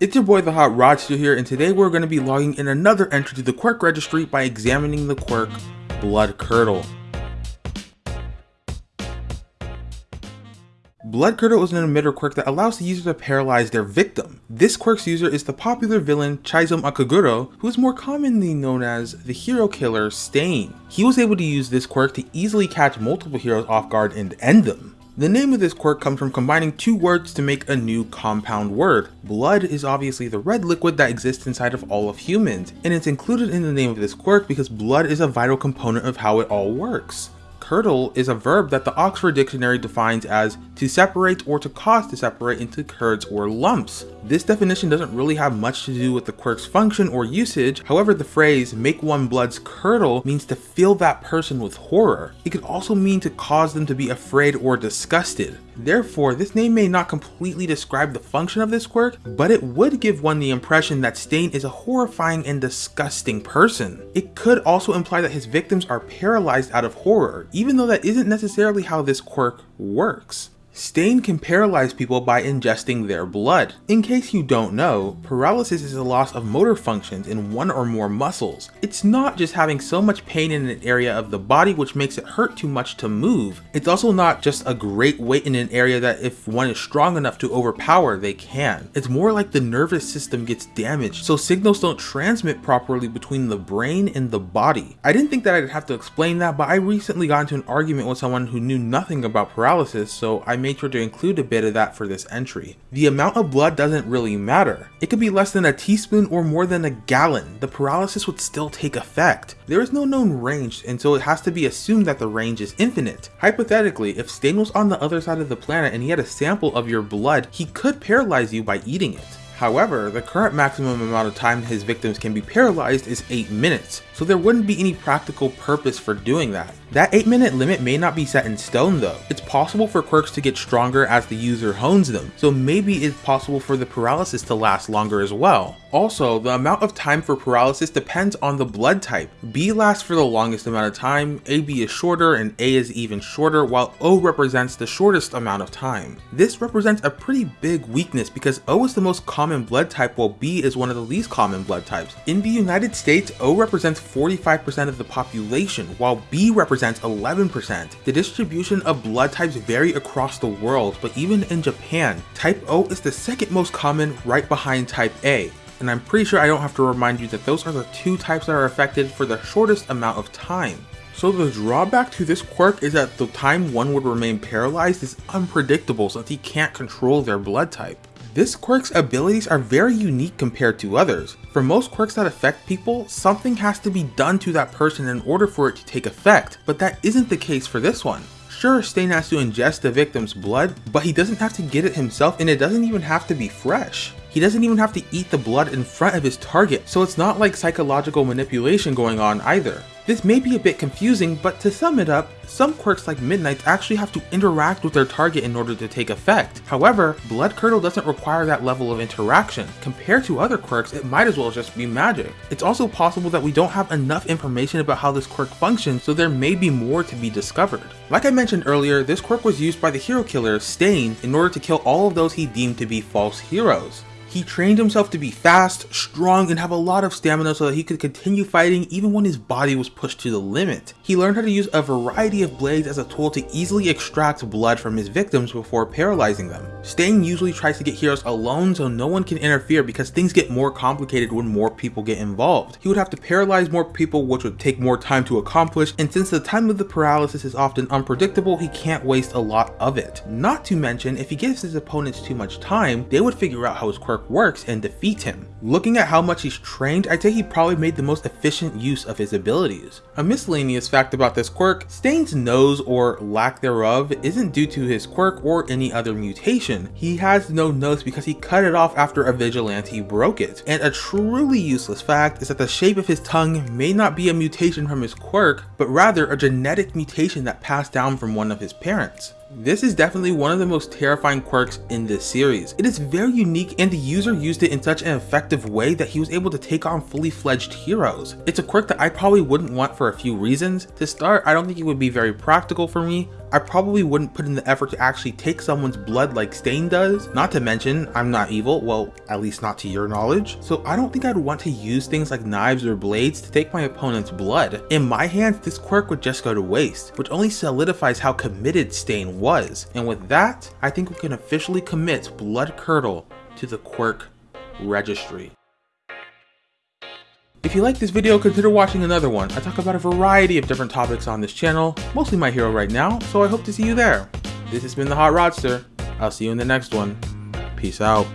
It's your boy the Hot Rodster here and today we're going to be logging in another entry to the quirk registry by examining the quirk Blood Curdle. Blood Curdle is an emitter quirk that allows the user to paralyze their victim. This quirk's user is the popular villain Chizome Akaguro, who is more commonly known as the hero killer Stain. He was able to use this quirk to easily catch multiple heroes off guard and end them. The name of this quirk comes from combining two words to make a new compound word. Blood is obviously the red liquid that exists inside of all of humans, and it's included in the name of this quirk because blood is a vital component of how it all works. Curdle is a verb that the Oxford Dictionary defines as to separate or to cause to separate into curds or lumps. This definition doesn't really have much to do with the quirk's function or usage, however the phrase make one blood's curdle means to fill that person with horror. It could also mean to cause them to be afraid or disgusted. Therefore, this name may not completely describe the function of this quirk, but it would give one the impression that Stain is a horrifying and disgusting person. It could also imply that his victims are paralyzed out of horror, even though that isn't necessarily how this quirk works. Stain can paralyze people by ingesting their blood. In case you don't know, paralysis is a loss of motor functions in one or more muscles. It's not just having so much pain in an area of the body which makes it hurt too much to move. It's also not just a great weight in an area that if one is strong enough to overpower, they can. It's more like the nervous system gets damaged, so signals don't transmit properly between the brain and the body. I didn't think that I'd have to explain that, but I recently got into an argument with someone who knew nothing about paralysis, so I made sure to include a bit of that for this entry. The amount of blood doesn't really matter. It could be less than a teaspoon or more than a gallon. The paralysis would still take effect. There is no known range, and so it has to be assumed that the range is infinite. Hypothetically, if Stain was on the other side of the planet and he had a sample of your blood, he could paralyze you by eating it. However, the current maximum amount of time his victims can be paralyzed is 8 minutes, so there wouldn't be any practical purpose for doing that. That 8 minute limit may not be set in stone though. It's possible for quirks to get stronger as the user hones them, so maybe it's possible for the paralysis to last longer as well. Also, the amount of time for paralysis depends on the blood type. B lasts for the longest amount of time, AB is shorter, and A is even shorter, while O represents the shortest amount of time. This represents a pretty big weakness because O is the most common blood type while B is one of the least common blood types. In the United States, O represents 45% of the population, while B represents 11%. The distribution of blood types vary across the world, but even in Japan, type O is the second most common right behind type A and I'm pretty sure I don't have to remind you that those are the two types that are affected for the shortest amount of time. So the drawback to this quirk is that the time one would remain paralyzed is unpredictable since he can't control their blood type. This quirk's abilities are very unique compared to others. For most quirks that affect people, something has to be done to that person in order for it to take effect, but that isn't the case for this one. Sure, Stain has to ingest the victim's blood, but he doesn't have to get it himself and it doesn't even have to be fresh. He doesn't even have to eat the blood in front of his target, so it's not like psychological manipulation going on either. This may be a bit confusing, but to sum it up, some quirks like Midnights actually have to interact with their target in order to take effect. However, Blood Curdle doesn't require that level of interaction. Compared to other quirks, it might as well just be magic. It's also possible that we don't have enough information about how this quirk functions, so there may be more to be discovered. Like I mentioned earlier, this quirk was used by the hero killer, Stain, in order to kill all of those he deemed to be false heroes. He trained himself to be fast, strong, and have a lot of stamina so that he could continue fighting even when his body was pushed to the limit. He learned how to use a variety of blades as a tool to easily extract blood from his victims before paralyzing them. Stain usually tries to get heroes alone so no one can interfere because things get more complicated when more people get involved. He would have to paralyze more people which would take more time to accomplish and since the time of the paralysis is often unpredictable he can't waste a lot of it. Not to mention if he gives his opponents too much time they would figure out how his quirk works and defeat him. Looking at how much he's trained, I'd say he probably made the most efficient use of his abilities. A miscellaneous fact about this quirk, Stain's nose or lack thereof isn't due to his quirk or any other mutation. He has no nose because he cut it off after a vigilante broke it. And a truly useless fact is that the shape of his tongue may not be a mutation from his quirk, but rather a genetic mutation that passed down from one of his parents. This is definitely one of the most terrifying quirks in this series. It is very unique and the user used it in such an effective way that he was able to take on fully fledged heroes. It's a quirk that I probably wouldn't want for a few reasons. To start, I don't think it would be very practical for me. I probably wouldn't put in the effort to actually take someone's blood like Stain does. Not to mention, I'm not evil, well, at least not to your knowledge. So I don't think I'd want to use things like knives or blades to take my opponent's blood. In my hands, this quirk would just go to waste, which only solidifies how committed Stain was. And with that, I think we can officially commit Blood Curdle to the quirk registry. If you like this video, consider watching another one. I talk about a variety of different topics on this channel, mostly my hero right now, so I hope to see you there. This has been the Hot Rodster. I'll see you in the next one. Peace out.